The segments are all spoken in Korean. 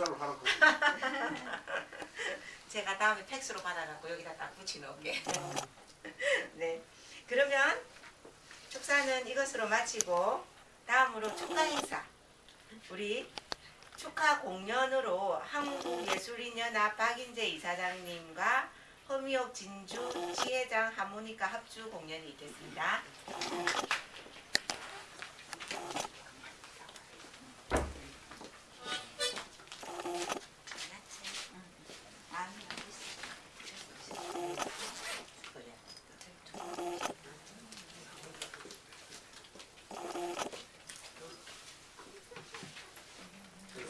합산을 하라고. 제가 다음에 팩스로 받아갖고 여기다 딱 붙여놓을게. 네. 그러면 축사는 이것으로 마치고 다음으로 축하 행사. 우리 축하 공연으로 한국예술인연합 박인재 이사장님과 허미옥 진주 지회장 하모니카 합주 공연이 있겠습니다.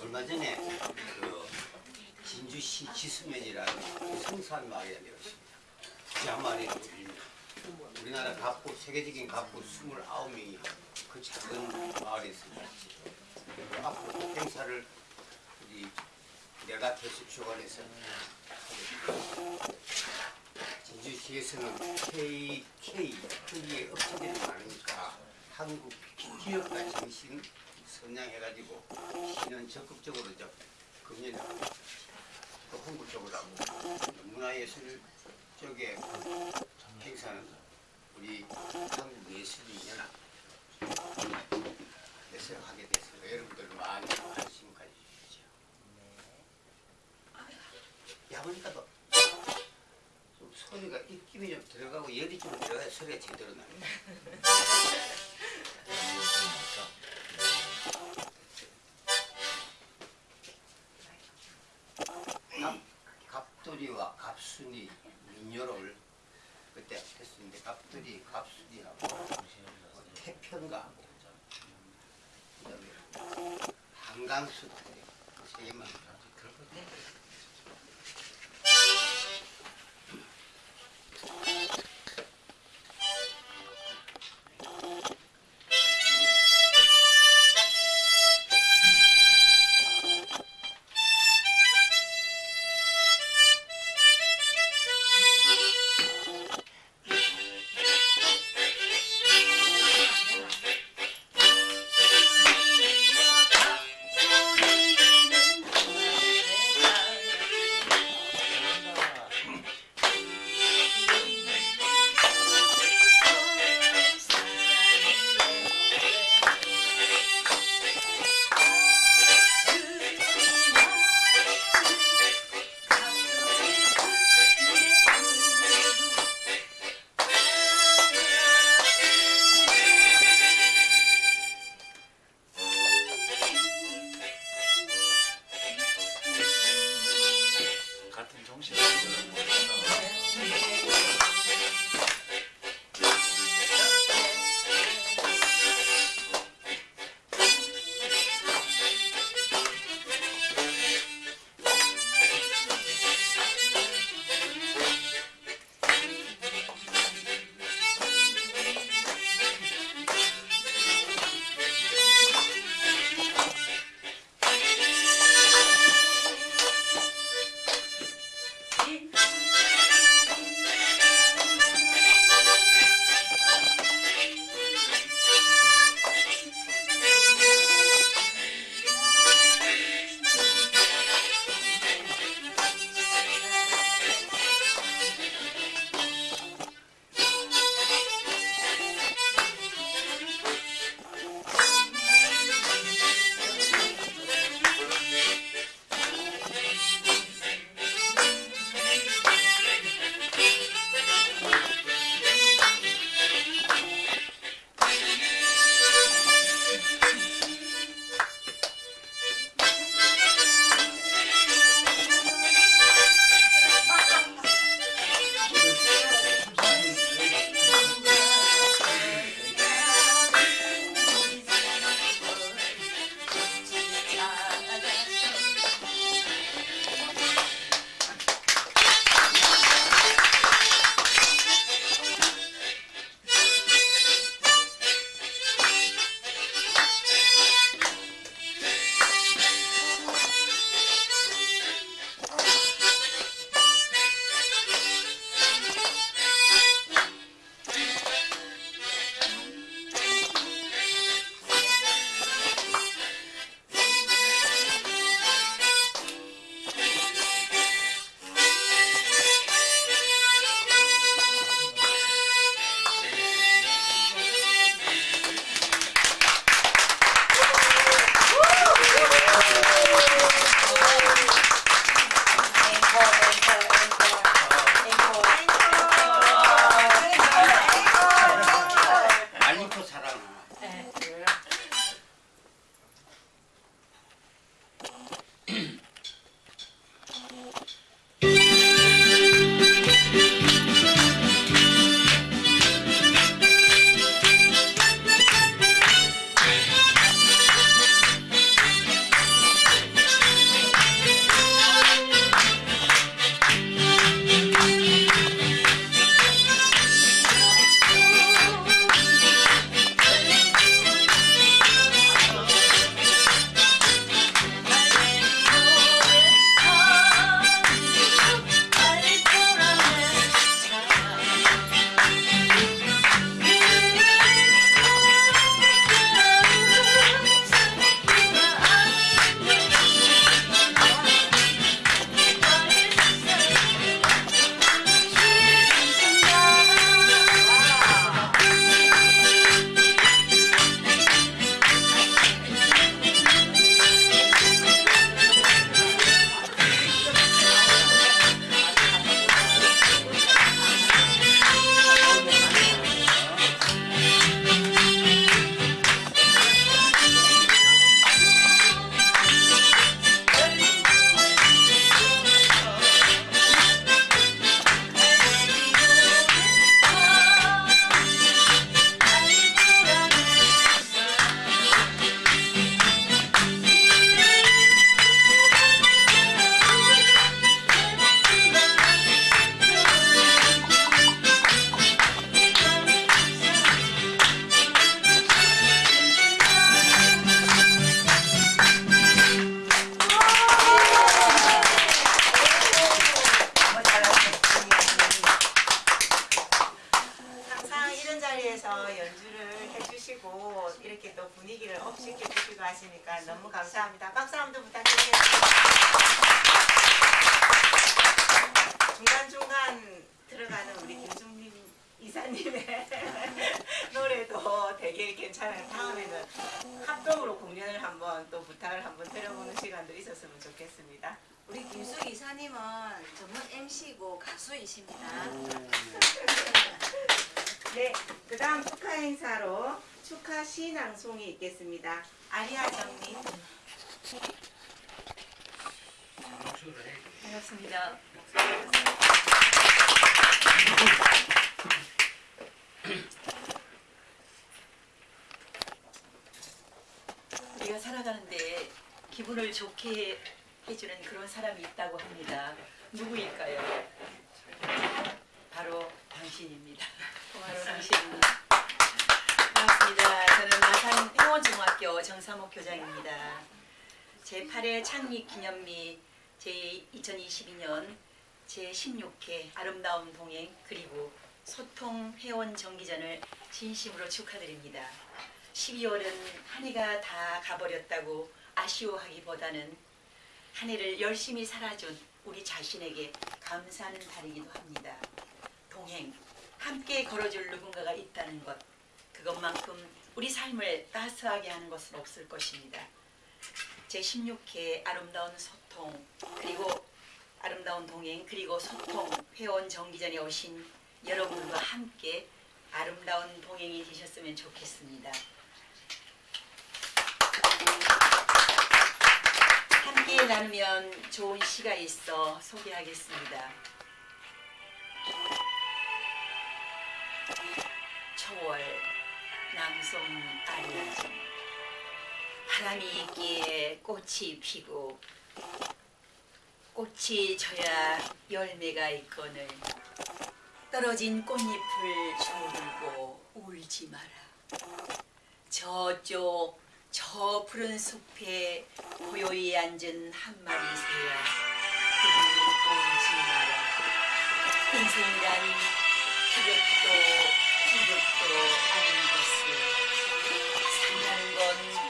얼마 전에 그 진주시 지수면이라는 성산 마을에 내렸습니다. 그 마을에 우리나라 갑부 갑부 29명이 그 작은 마을에 있습니다. 그 앞으로 행사를 우리 내가 대수 주관해서. 진주시에서는 K, K, K의 업체들이 많으니까 한국 기업가 정신 선양해가지고 시는 적극적으로 저 금년하고 또 홍보 쪽으로 하고 문화예술 쪽에 행사는 우리 한국예술인연합 에서 하게 돼서 여러분들 많이 관심 가져주시죠. 야 보니까 또 좀 소리가 입김이 좀 들어가고 열이 좀 들어가야 소리가 제대로 나요. 갑, 갑돌이와 갑순이 민요를 그 때 했었는데 갑돌이 갑순이하고 뭐 태평가하고 그다음에 한강수 세 개만 들었거 전문 MC고 가수이십니다. 네, 그 다음 축하 행사로 축하 시낭송이 있겠습니다. 아리아 정님. 반갑습니다. 우리가 살아가는데 기분을 좋게 해주는 그런 사람이 있다고 합니다. 누구일까요? 바로 당신입니다. 바로 당신입니다. 반갑습니다. 저는 마산 행원중학교 정삼옥 교장입니다. 제8회 창립 기념미 제2022년 제16회 아름다운 동행 그리고 소통 회원 정기전을 진심으로 축하드립니다. 12월은 한 해가 다 가버렸다고 아쉬워하기보다는 한 해를 열심히 살아준 우리 자신에게 감사하는 달이기도 합니다. 동행, 함께 걸어줄 누군가가 있다는 것, 그것만큼 우리 삶을 따스하게 하는 것은 없을 것입니다. 제16회 아름다운 소통 그리고 아름다운 동행 그리고 소통 회원 정기전에 오신 여러분과 함께 아름다운 동행이 되셨으면 좋겠습니다. 나누면 좋은 시가 있어 소개하겠습니다. 초월 낭송 아리아진 바람이 있기에 꽃이 피고 꽃이 져야 열매가 있거늘. 떨어진 꽃잎을 조르고 울지 마라. 저쪽 저 푸른 숲에 고요히 앉은 한 마리 새야 그들이 울지 마라. 인생이란 그것도 이것도 아닌 것을 산다는 건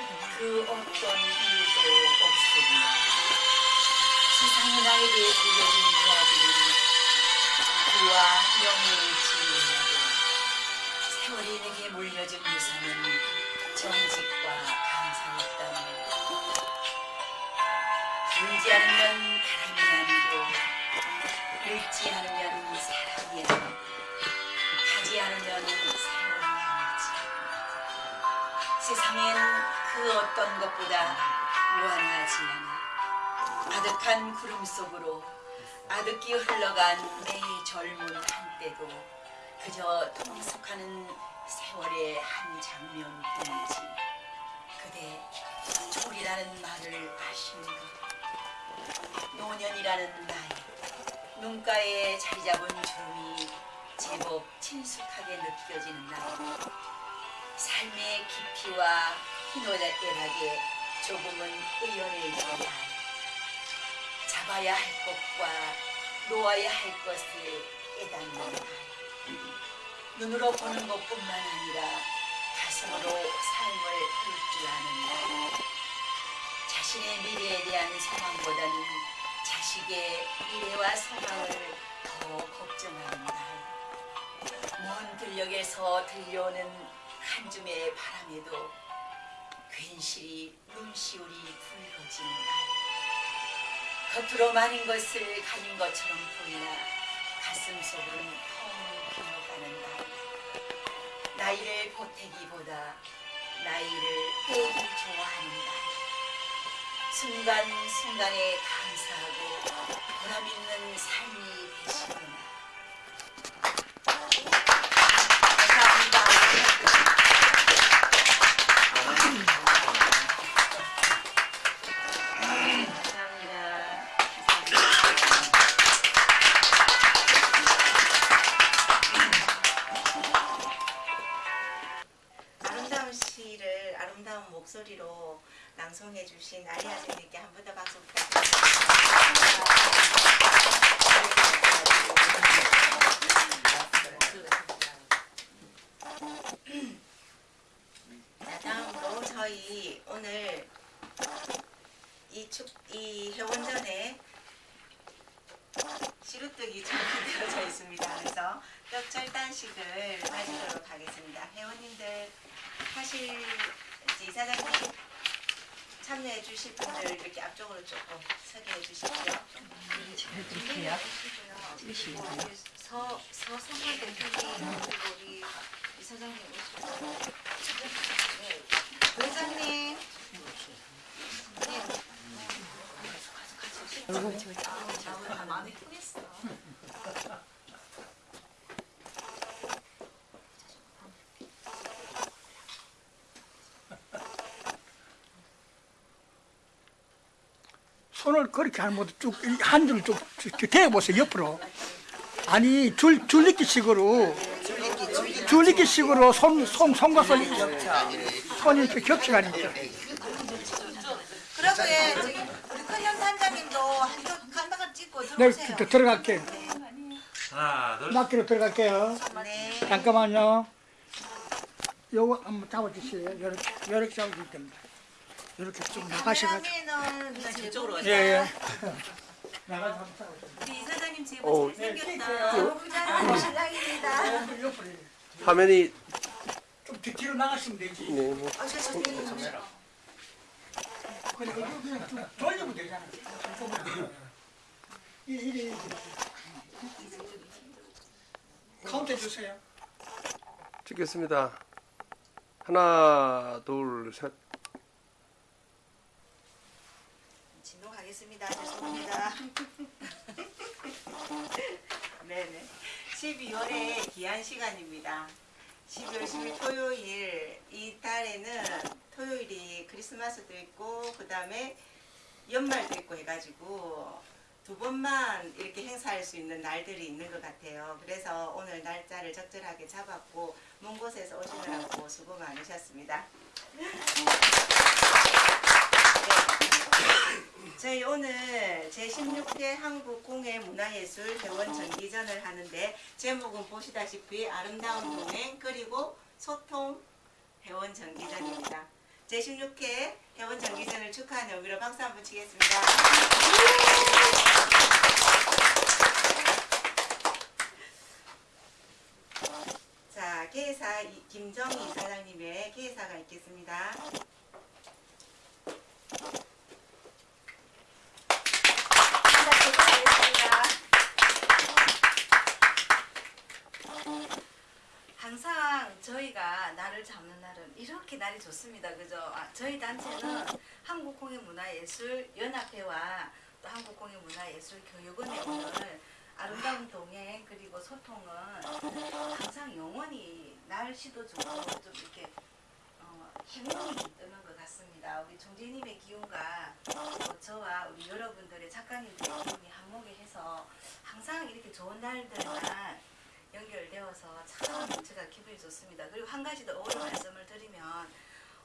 그 어떤 이유도 없으며 세상에 나에게 들려진 이야기는 그와 명예의 지문이고 세월이 내게 물려준 유산은 정직과 감사였다니 울지 않으면 바람이 아니고 늙지 않으면 사랑이 아니고 가지 않으면 세월이 아니지. 세상엔 그 어떤 것보다 무한하지 않아 아득한 구름 속으로 아득히 흘러간 내 젊은 한때도 그저 통속하는 세월의 한 장면뿐이지. 그대 졸이라는 말을 것 노년이라는 나이 눈가에 자리 잡은 주름이 제법 친숙하게 느껴지는 나이 삶의 깊이와 희노애락에 조금은 의연해진 나이 잡아야 할 것과 놓아야 할 것을 깨닫는 나이 눈으로 보는 것뿐만 아니라 가슴으로 삶을 볼 줄 아는 나이 자신의 미래에 대한 소망보다는 자식의 미래와 소망을 더 걱정하는 나이 먼 들녘에서 들려오는 한 줌의 바람에도 괜시리 눈시울이 붉어지는 날 겉으로 많은 것을 가진 것처럼 보이나 가슴 속은 나이를 보태기보다 나이를 빼기 날 순간순간에 감사하고 보람있는 삶이 되시는 사실 이제 이사장님 참여해 주실 분들 이렇게 앞쪽으로 조금 서게 해주십시오. 해주세요. 서 서성만 대표님 그리고 우리 이사장님 오시고 네. 부회장님. 네. 많이 크겠어. 그렇게 것도 쭉한 줄을 쭉 대보세요 옆으로. 아니 줄 줄리기식으로. 줄리기식으로 손, 손 손과 손 손이 이렇게 겹쳐가니까. 그러고 예, 우리 큰형 단장님도 한쪽 한방을 찍고 네 들어오세요. 들- 들어갈게요 하나, 둘, 낚기로 들어갈게요. 네. 잠깐만요. 요거 한번 잡아주세요. 이렇게 이렇게 잡아줄 겁니다 이렇게 쭉 나가셔가지고 카메라맨은 저쪽으로 오세요. 예예 나가서 우리 이사장님 어. 잘생겼다. 부장님 신랑입니다. 옆으로 옆으로 화면이 좀 뒤- 뒤로 나가시면 되지 네, 뭐, 어, 저, 저, 그냥 그냥 그냥 좀 돌리면 되잖아. 이래 이래. 카운트 해주세요. 찍겠습니다. 하나, 둘, 셋. 진동 하겠습니다. 죄송합니다. 네네. 12월의 귀한 시간입니다. 12월 10일 토요일 이 달에는 토요일이 크리스마스도 있고 그 다음에 연말도 있고 해가지고 두 번만 이렇게 행사할 수 있는 날들이 있는 것 같아요. 그래서 오늘 날짜를 적절하게 잡았고 먼 곳에서 오시느라고 수고 많으셨습니다. 저희 오늘 제16회 한국공예 문화예술 회원 정기전을 하는데 제목은 보시다시피 아름다운 동행 그리고 소통 회원 정기전입니다. 제16회 회원 정기전을 축하하는 의미로 박수 한번 치겠습니다. 자, 이- 김정희 사장님의 개사가 있겠습니다. 항상 저희가 날을 잡는 날은 이렇게 날이 좋습니다. 그죠? 아, 저희 단체는 한국공예문화예술연합회와 또 한국공예문화예술교육원에 오늘 아름다운 동행 그리고 소통은 항상 영원히 날씨도 좋고 좀 이렇게 어, 행운이 뜨는 것 같습니다. 우리 종재님의 기운과 또 저와 우리 여러분들의 작가님들의 기운이 한몫해서 항상 이렇게 좋은 날들만 연결되어서 참 제가 기분이 좋습니다. 그리고 한 가지 더 어려 말씀을 드리면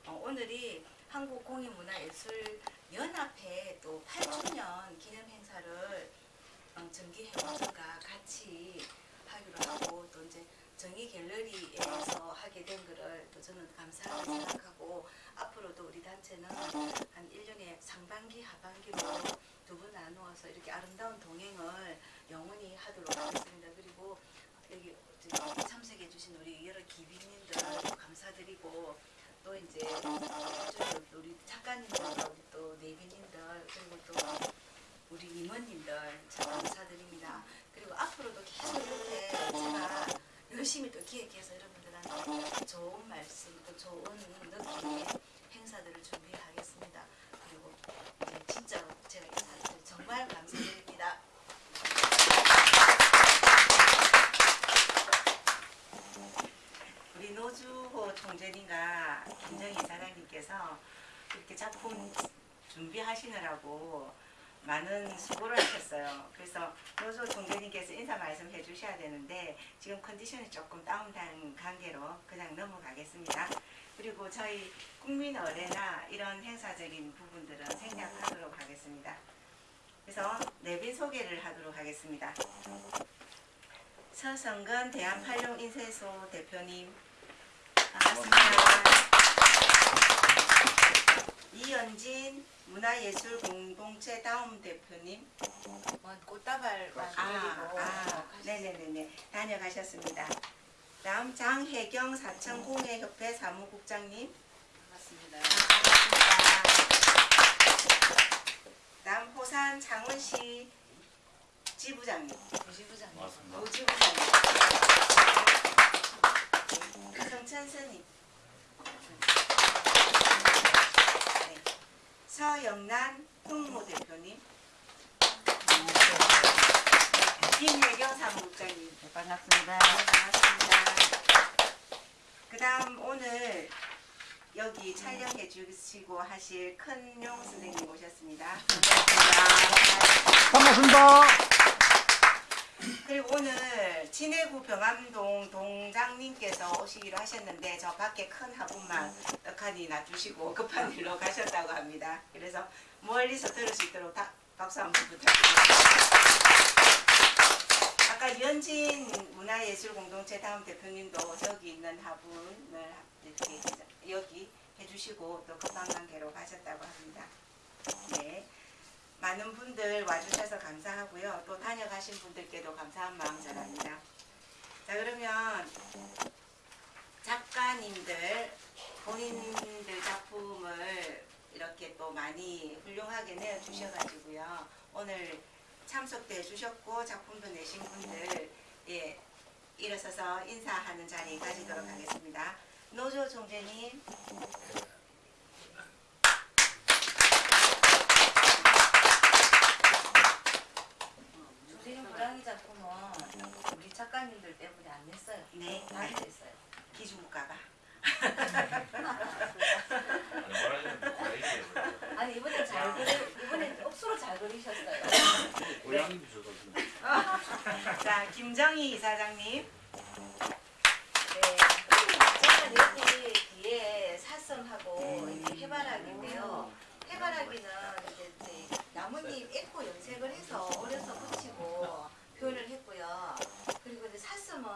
어, 오늘이 한국공예문화예술연합회 또 8주년 기념 행사를 어, 정기 회원들과 같이 하기로 하고 또 이제 정의 갤러리에서 하게 된 거를 또 저는 감사하게 생각하고 앞으로도 우리 단체는 한 1년에 상반기 하반기로 두 분 나누어서 이렇게 아름다운 동행을 영원히 하도록 하겠습니다. 그리고 여기 참석해 주신 우리 여러 기빈님들 감사드리고 또 이제 저기 우리 작가님들과 우리 또 내빈님들 그리고 또 우리 임원님들 참 감사드립니다. 그리고 앞으로도 계속 이렇게 제가 열심히 또 기획해서 여러분들한테 좋은 말씀 또 좋은 느낌의 행사들을 준비하겠습니다. 그리고 이제 진짜로 제가 인사드려 정말 감사드립니다. 우리 노주호 총재님과 김정희 사장님께서 이렇게 작품 준비하시느라고 많은 수고를 하셨어요. 그래서 노조 총재님께서 인사 말씀해 주셔야 되는데 지금 컨디션이 조금 다운된 관계로 그냥 넘어가겠습니다. 그리고 저희 국민 어레나 이런 행사적인 부분들은 생략하도록 하겠습니다. 그래서 내빈 소개를 하도록 하겠습니다. 서성근 대한팔룡인쇄소 대표님 반갑습니다. 이연진 문화예술 공동체 다음 대표님. 뭐 꽃다발만 아, 그리고 아, 네네네네. 다녀가셨습니다. 다음 장혜경 사천공예협회 사무국장님. 반갑습니다. 반갑습니다. 다음 호산 장원시 지부장님. 부지부장님. 부지부장님. 성천스님. 네. 서영란 홍모 대표님. 김혜경 사무국장님. 반갑습니다. 반갑습니다. 그 다음 오늘 여기 촬영해 주시고 하실 큰용 선생님 오셨습니다. 반갑습니다. 반갑습니다. 그리고 오늘 진해구 병암동 동장님께서 오시기로 하셨는데 저 밖에 큰 화분만 떡하니 놔주시고 급한 일로 가셨다고 합니다. 그래서 멀리서 들을 수 있도록 다, 박수 한번 부탁드립니다. 아까 연진 문화예술공동체 다음 대표님도 저기 있는 화분을 이렇게 여기 해주시고 또 급한 관계로 가셨다고 합니다. 네. 많은 분들 와주셔서 감사하고요. 또 다녀가신 분들께도 감사한 마음 전합니다. 자 그러면 작가님들 본인들 작품을 이렇게 또 많이 훌륭하게 내어주셔가지고요. 오늘 참석도 해주셨고 작품도 내신 분들 예 일어서서 인사하는 자리 가지도록 하겠습니다. 노조 총재님 조세현 고랑이 작품은 우리 작가님들 때문에 안 냈어요. 네 많이 됐어요. 기준국가가 아니 이번에 잘 그리 이번에 억수로 잘 그리셨어요. 자 김정희 이사장님 네. 여기 뒤에 사슴하고 이렇게 해바라기인데요. 해바라기는 이제 이제 나뭇잎 에코 염색을 해서 어려서 붙이고 표현을 했고요. 그리고 이제 사슴은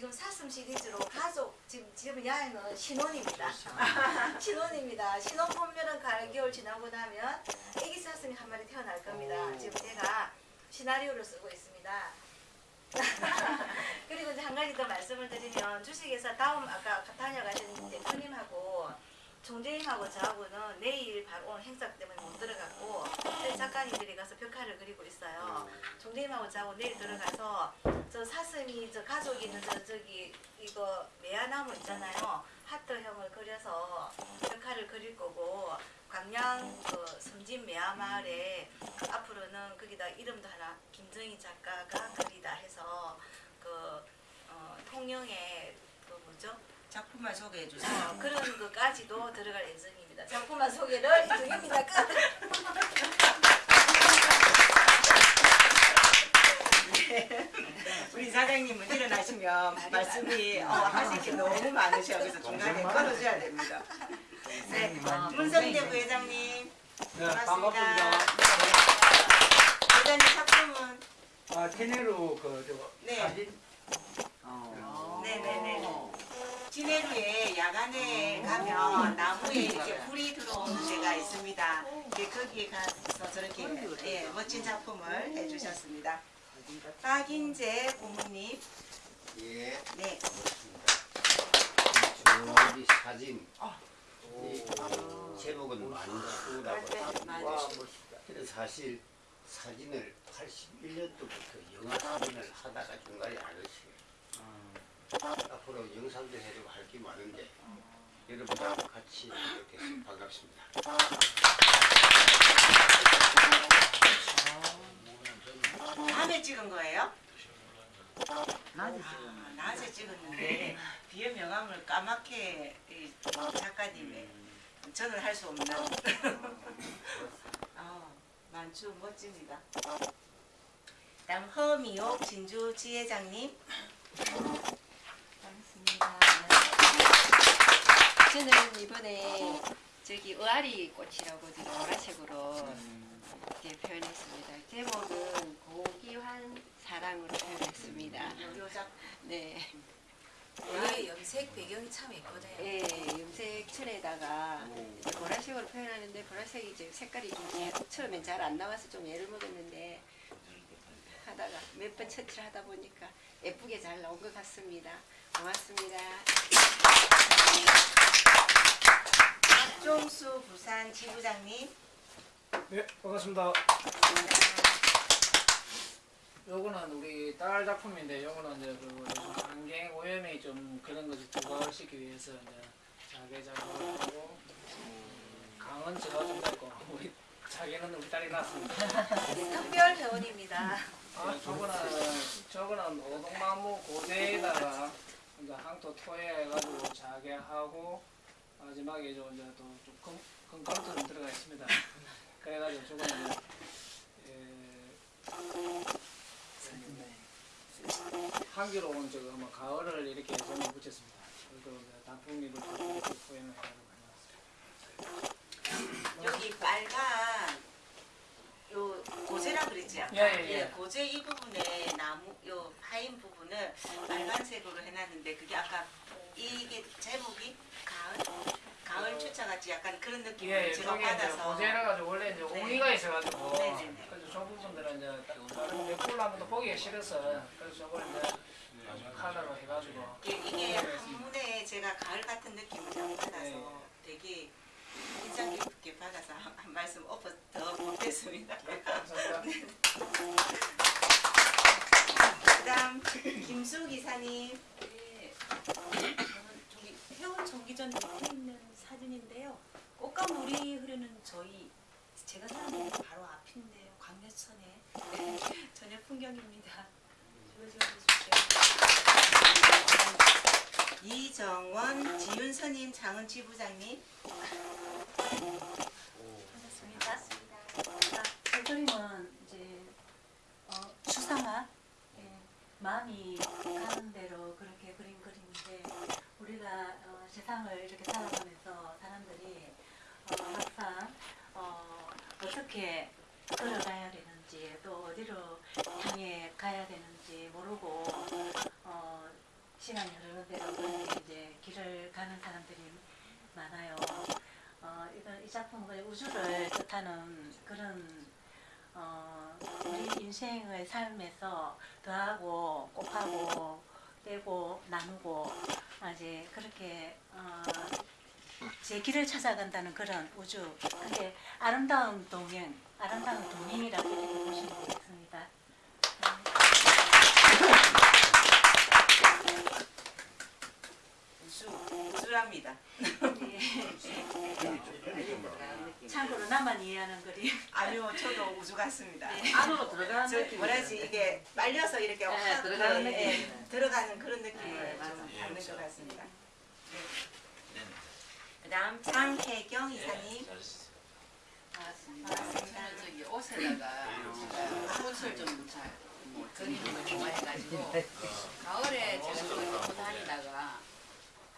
지금 사슴 시리즈로 가족 지금 지금 야에는 신혼입니다. 신혼입니다. 신혼 보면은 가을 겨울 지나고 나면 애기 사슴이 한 마리 태어날 겁니다. 지금 제가 시나리오를 쓰고 있습니다. 그리고 이제 한 가지 더 말씀을 드리면 주식회사 다음 아까 다녀가신 대표님하고 총재님하고 저하고는 내일 바로 오늘 행사 때문에 못 들어갔고 작가님들이 가서 벽화를 그리고 있어요. 총재님하고 저하고 내일 들어가서 저 사슴이 저 가족이 있는 저 저기 이거 매화나무 있잖아요. 하트형을 그려서 벽화를 그릴 거고 광양 그 섬진 매화마을에 그 앞으로는 거기다 이름도 하나 김정희 작가가 그리다 해서 그 어, 통영의 그 뭐죠? 작품만 소개해 주세요. 어, 그런 것까지도 들어갈 예정입니다. 작품만 소개를 이쪽입니다. 끝. 우리 사장님은 일어나시면 말씀이 어, 하실 게 너무 많으셔 그래서 중간에 끊어줘야 됩니다. 네, 문성대 부회장님 반갑습니다. 부회장님 작품은 아, 테네로 그 저, 네. 사진 네네네. 진해루에 야간에 가면 나무에 이렇게 불이 들어오는 데가 있습니다. 예, 거기에 가서 저렇게 예, 멋진 작품을 해주셨습니다. 박인재 고모님, 예, 네, 주머니 사진. 이 제목은 만수라고 만수. 근데 사실 사진을 81년도부터 영화 사진을 하다가 중간에 안 했어요. 앞으로 영상도 해주고 할 게 많은데 여러분하고 같이 이렇게 해서 반갑습니다. 밤에 찍은 거예요? 낮에 찍었는데. 낮에 찍었는데 뒤에 명함을 까맣게 이 작가님의 저는 할 수 없는 아, 만주 멋집니다. 다음 허미옥 진주 지회장님 반갑습니다. 저는 이번에 저기 의아리 꽃이라고 지금 보라색으로 이렇게 표현했습니다. 제목은 고귀한 사랑으로 표현했습니다. 네. 여기 염색 배경이 참 예쁘네요. 예, 염색 천에다가 이제 보라색으로 표현하는데 보라색이 이제 색깔이 좀 잘- 처음엔 잘 안 나와서 좀 애를 먹었는데 하다가 몇 번 처치를 하다 보니까 예쁘게 잘 나온 것 같습니다. 고맙습니다. 박종수 부산 지부장님. 네, 반갑습니다. 요거는 우리 딸 작품인데 요거는 이제 그 환경 오염이 좀 그런 것을 부각시키기 위해서 이제 자개 작업을 하고 강은 제가 좀 냈고 우리 자개는 우리 딸이 났습니다. 특별 회원입니다. 아, 저거는 저거는 오동나무 고대에다가 이제 항토 토해가지고 자개하고 마지막에 저 이제 또좀 금강토 들어가 있습니다. 그래가지고 저거는 이제 에, 한기로운 저거 뭐 가을을 이렇게 점을 붙였습니다. 그리고 단풍잎을 해가지고 해놨습니다. 여기 빨간 요 고제라 그랬지 아까. 예, 예, 예. 고제 이 부분에 나무 요 파인 부분을 빨간색으로 해놨는데 그게 아까 이게 제목이 가을 가을 추차 같이 약간 그런 느낌을 예, 예, 제가 받아서 고제라 가지고 원래 이제 네. 옹이가 있어가지고 네, 네, 네. 그래서 저 부분들은 이제 다른 몇골 하면 또 보기가 싫어서 그래서 저걸 이제 카라로 해가지고 이게, 이게 한문에 제가 가을 같은 느낌을 좀 받아서 네. 되게 인상 깊게 받아서 한, 한 말씀 엎어 더 보겠습니다. 감사합니다. 그다음 김수 기사님. 네, 저는 저기 회원 정기전 밑에 있는 사진인데요. 꽃가물이 흐르는 저희 제가 사는 데 바로 앞인데요. 네, 저녁 풍경입니다. 이정원, 지윤선님, 장은 지 부장님. 반갑습니다. 이 그림은 이제 어, 추상화 예, 마음이 가는 대로 그렇게 그린 그림인데 우리가 어, 세상을 이렇게 살아가면서 어, 항상 어, 어떻게 걸어가야 되는지 또 어디로 향해 가야 되는지 모르고 어, 시간이 흐르는 대로 이제 길을 가는 사람들이 많아요. 어, 이건 이 작품은 우주를 뜻하는 그런 어, 우리 인생의 삶에서 더하고 곱하고 떼고 나누고 이제 그렇게 어, 제 길을 찾아간다는 그런 우주. 근데 아름다운 동행, 아름다운 동행이라고 보시면 되겠습니다. 우수, 우수랍니다. 참고로 나만 이해하는 그림. 아니요, 저도 우주 같습니다. 안으로 들어가는 저 느낌이 뭐라지 이게 빨려서 이렇게 네, 확 들어가는 그, 느낌. 예, 들어가는 그런 느낌을 네. 받는 것 같습니다. 네. 그다음 장혜경 이사님. 반갑습니다. 저는 저기 옷에다가 꽃을 좀잘뭐 그리는 걸 좋아해가지고 가을에 제가 좀 입고 다니다가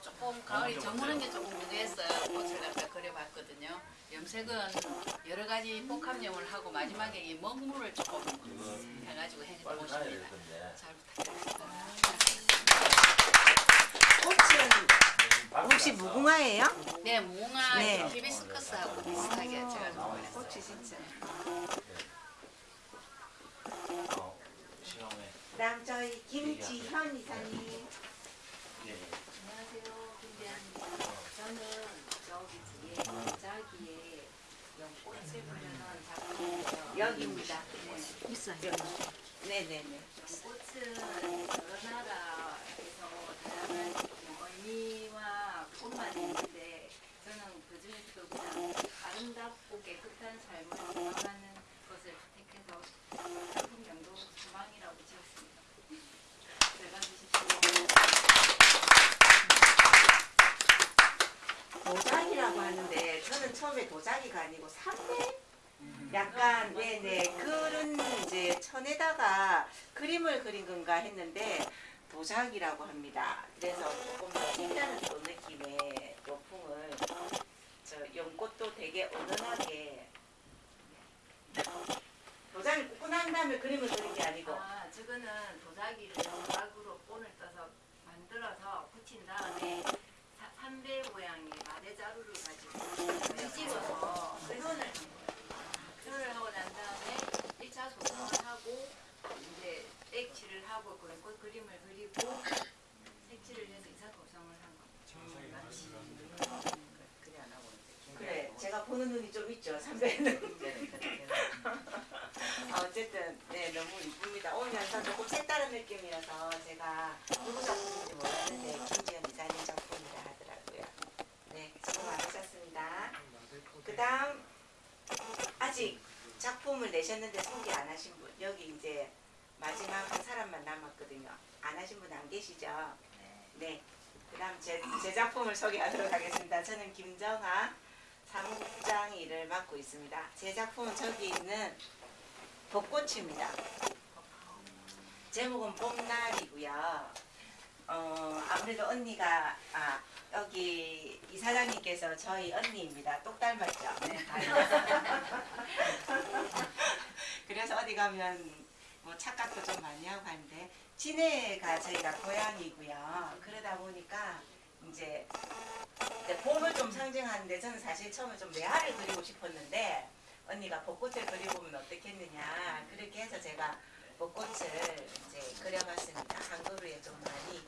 조금 가을이 저무는 게 조금 무대했어요. 꽃을 갖다 그려봤거든요. 염색은 여러 가지 복합염을 하고 마지막에 이 먹물을 조금 해가지고 해본 옷입니다. 잘 부탁드립니다. 꽃은 혹시 무궁화예요? 네, 무궁화 네. 히비스커스하고 비슷하게 제가 좀 꽃이 진짜. 그다음 저희 김지현 이사님. 안녕하세요, 김대한입니다. 저는 저기 뒤에 도자기에 연꽃을 작품이에요. 여기입니다. 네. 있어요. 네네네. 꽃은 여러 나라에서 다양한 뭐 의미 있는데 저는 그 중에서도 그냥 아름답고 깨끗한 삶을 구망하는 것을 택해서 작품 명도 소망이라고 지었습니다. 잘 봐주십시오. 도자기라고 하는데 저는 처음에 도자기가 아니고 삼매 약간 네네 그런 이제 천에다가 그림을 그린 건가 했는데 도자기라고 합니다. 그래서 조금 더또 느낌의 요풍을 저 연꽃도 되게 은은하게 도자기 꽂고 난 다음에 그림을 그린 게 아니고 아, 저거는 도자기를 연각으로 본을 떠서 만들어서 그린 다음에 사- 삼배 모양의 마대 자루를 가지고 찍어서 표현을 한 거예요. 표현을 하고 난 다음에 1차 소송을 하고 이제 백칠을 하고 그런 꽃 그림을 그리고 색칠을 해서 이사 고성을 한 거예요. 제가 보는 눈이 좀 있죠, 선배는. 아, 어쨌든 네 너무 이쁩니다. 오늘 영상 조금 색다른 느낌이어서 제가 누구 작품인지 몰랐는데 김지연 이사님 작품이라 하더라고요. 네, 수고 많으셨습니다. 그 다음 아직 작품을 내셨는데 소개 안 하신 분 여기 이제 마지막 한 사람만 남았거든요. 안 하신 분 안 계시죠? 네. 그 다음 제, 제 작품을 소개하도록 하겠습니다. 저는 김정아 사무국장 일을 맡고 있습니다. 제 작품은 저기 있는 벚꽃입니다. 제목은 봄날이고요. 어, 아무래도 언니가 아 여기 이사장님께서 저희 언니입니다. 똑 닮았죠? 네, 그래서 어디 가면 뭐 착각도 좀 많이 하고 하는데 진해가 저희가 고향이고요. 그러다 보니까 이제 이제 봄을 좀 상징하는데 저는 사실 처음에 좀 매화를 그리고 싶었는데 언니가 벚꽃을 그려보면 어떻겠느냐 그렇게 해서 제가 벚꽃을 이제 그려봤습니다. 한 그루에 좀 많이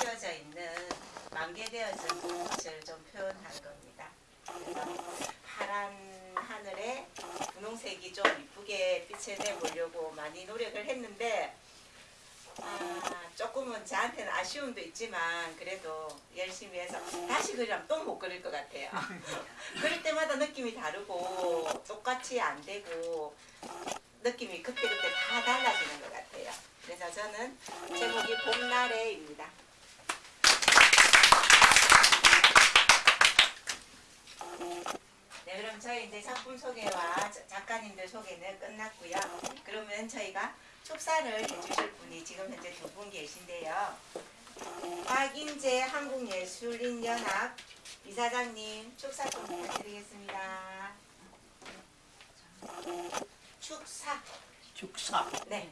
피어져 있는 만개되어진 벚꽃을 좀 표현한 겁니다. 파란 하늘에 분홍색이 좀 이쁘게 빛을 내보려고 많이 노력을 했는데 아, 조금은 저한테는 아쉬움도 있지만 그래도 열심히 해서 다시 그리면 또 못 그릴 것 같아요. 그릴 때마다 느낌이 다르고 똑같이 안 되고 느낌이 그때그때 다 달라지는 것 같아요. 그래서 저는 제목이 봄날에입니다. 네, 그럼 저희 이제 작품 소개와 자- 작가님들 소개는 끝났고요. 그러면 저희가 축사를 해주실 분이 지금 현재 두 분 계신데요. 박인재 한국예술인연합 이사장님 축사 좀 부탁드리겠습니다. 축사. 축사. 네.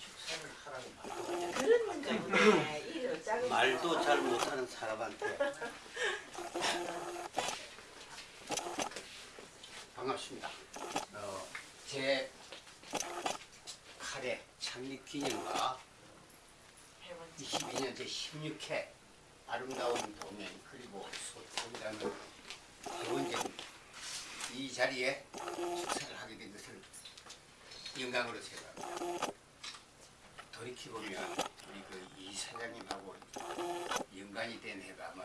축사를 하라고 말도 그런 작은 말도 잘 못하는 사람한테 반갑습니다. 어, 제 카레 창립 기념과 22년 제 16회 아름다운 도면 그리고 소통이라는 기본적인 이 자리에 축사를 하게 된 것을 영광으로 생각합니다. 돌이켜보면 우리 그 이 사장님하고 연관이 된 해가 아마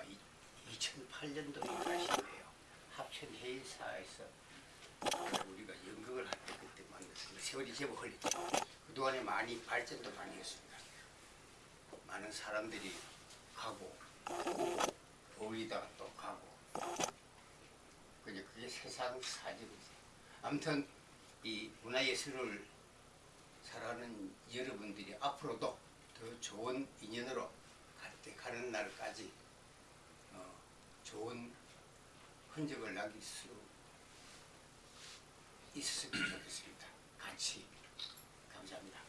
2008년도인가 싶어요. 합천회의사에서 우리가 연극을 할 때 그때 만났어요. 세월이 제법 흘렸죠. 그동안에 많이 발전도 많이 했습니다. 많은 사람들이 가고 어울리다가 또 가고 그게 그게 세상 사정이지. 아무튼 이 문화예술을 살아가는 여러분들이 앞으로도 더 좋은 인연으로 갈때 가는 날까지 어, 좋은 흔적을 남길 수 있었으면 좋겠습니다. 같이 감사합니다.